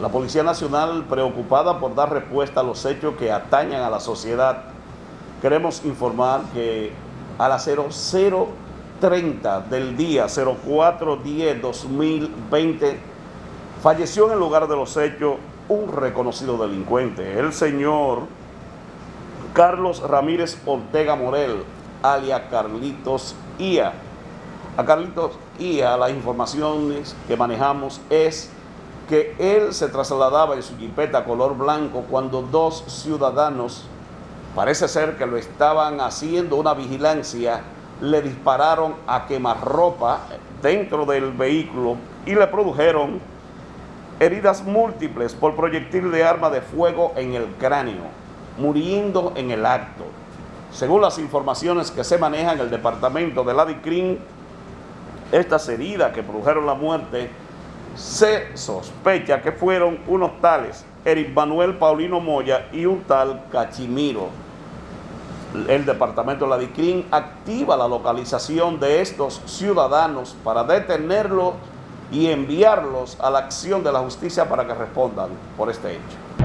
La Policía Nacional, preocupada por dar respuesta a los hechos que atañan a la sociedad, queremos informar que a las 0030 del día 0410-2020 falleció en el lugar de los hechos un reconocido delincuente, el señor Carlos Ramírez Ortega Morel, alias Carlitos Ia. A Carlitos Ia las informaciones que manejamos es que él se trasladaba en su jipeta color blanco cuando dos ciudadanos, parece ser que lo estaban haciendo una vigilancia, le dispararon a quemarropa dentro del vehículo y le produjeron heridas múltiples por proyectil de arma de fuego en el cráneo, muriendo en el acto. Según las informaciones que se manejan en el departamento de la DICRIN, estas heridas que produjeron la muerte se sospecha que fueron unos tales Eric Manuel Paulino Moya y un tal Cachimiro. El departamento de la DICRIN activa la localización de estos ciudadanos para detenerlos y enviarlos a la acción de la justicia para que respondan por este hecho.